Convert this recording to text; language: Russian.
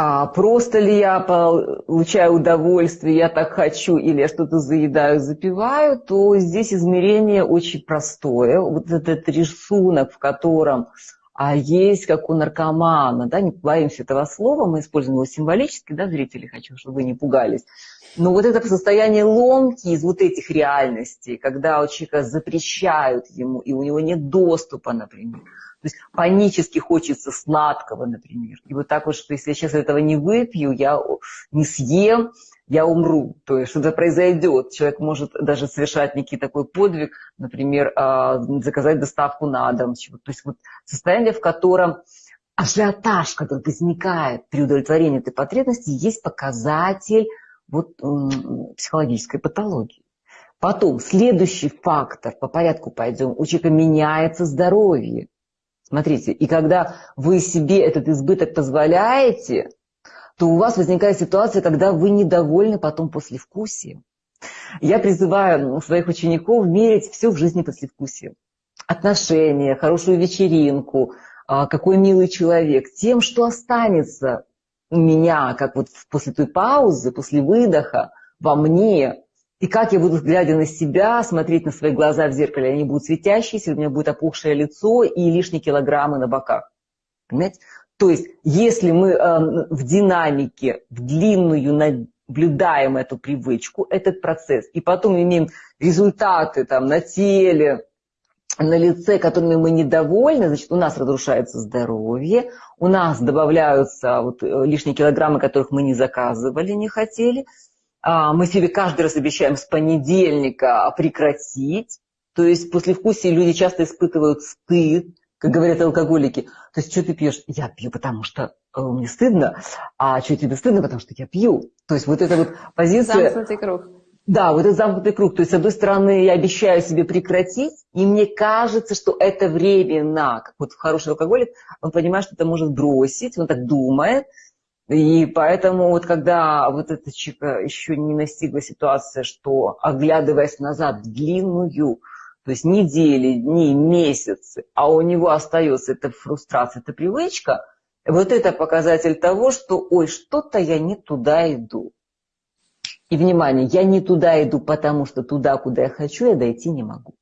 а просто ли я получаю удовольствие, я так хочу, или я что-то заедаю, запиваю, то здесь измерение очень простое. Вот этот рисунок, в котором а есть, как у наркомана, да, не боимся этого слова, мы используем его символически, да, зрители, хочу, чтобы вы не пугались. Но вот это состояние ломки из вот этих реальностей, когда у человека запрещают ему, и у него нет доступа, например, то есть панически хочется сладкого, например. И вот так вот, что если я сейчас этого не выпью, я не съем, я умру. То есть что-то произойдет. Человек может даже совершать некий такой подвиг, например, а, заказать доставку на дом. То есть вот состояние, в котором ажиотаж, который возникает при удовлетворении этой потребности, есть показатель вот, психологической патологии. Потом, следующий фактор, по порядку пойдем, у человека меняется здоровье. Смотрите, и когда вы себе этот избыток позволяете, то у вас возникает ситуация, когда вы недовольны потом послевкусием. Я призываю своих учеников мерить все в жизни послевкусием. Отношения, хорошую вечеринку, а, какой милый человек. Тем, что останется у меня, как вот после той паузы, после выдоха, во мне, и как я буду, глядя на себя, смотреть на свои глаза в зеркале, они будут светящиеся, у меня будет опухшее лицо и лишние килограммы на боках. Понимаете? То есть, если мы э, в динамике, в длинную наблюдаем эту привычку, этот процесс, и потом имеем результаты там, на теле, на лице, которыми мы недовольны, значит, у нас разрушается здоровье, у нас добавляются вот, э, лишние килограммы, которых мы не заказывали, не хотели – а, мы себе каждый раз обещаем с понедельника прекратить. То есть после вкусия люди часто испытывают стыд, как говорят алкоголики. То есть, что ты пьешь? Я пью, потому что э, мне стыдно. А что тебе стыдно? Потому что я пью. То есть вот эта вот позиция... Замкнутый круг. Да, вот этот замкнутый круг. То есть, с одной стороны, я обещаю себе прекратить, и мне кажется, что это временно. Как вот хороший алкоголик, он понимает, что это может бросить, он так думает, и поэтому вот когда вот эта чика еще не настигла ситуация, что оглядываясь назад длинную, то есть недели, дни, месяцы, а у него остается эта фрустрация, эта привычка, вот это показатель того, что ой, что-то я не туда иду. И внимание, я не туда иду, потому что туда, куда я хочу, я дойти не могу.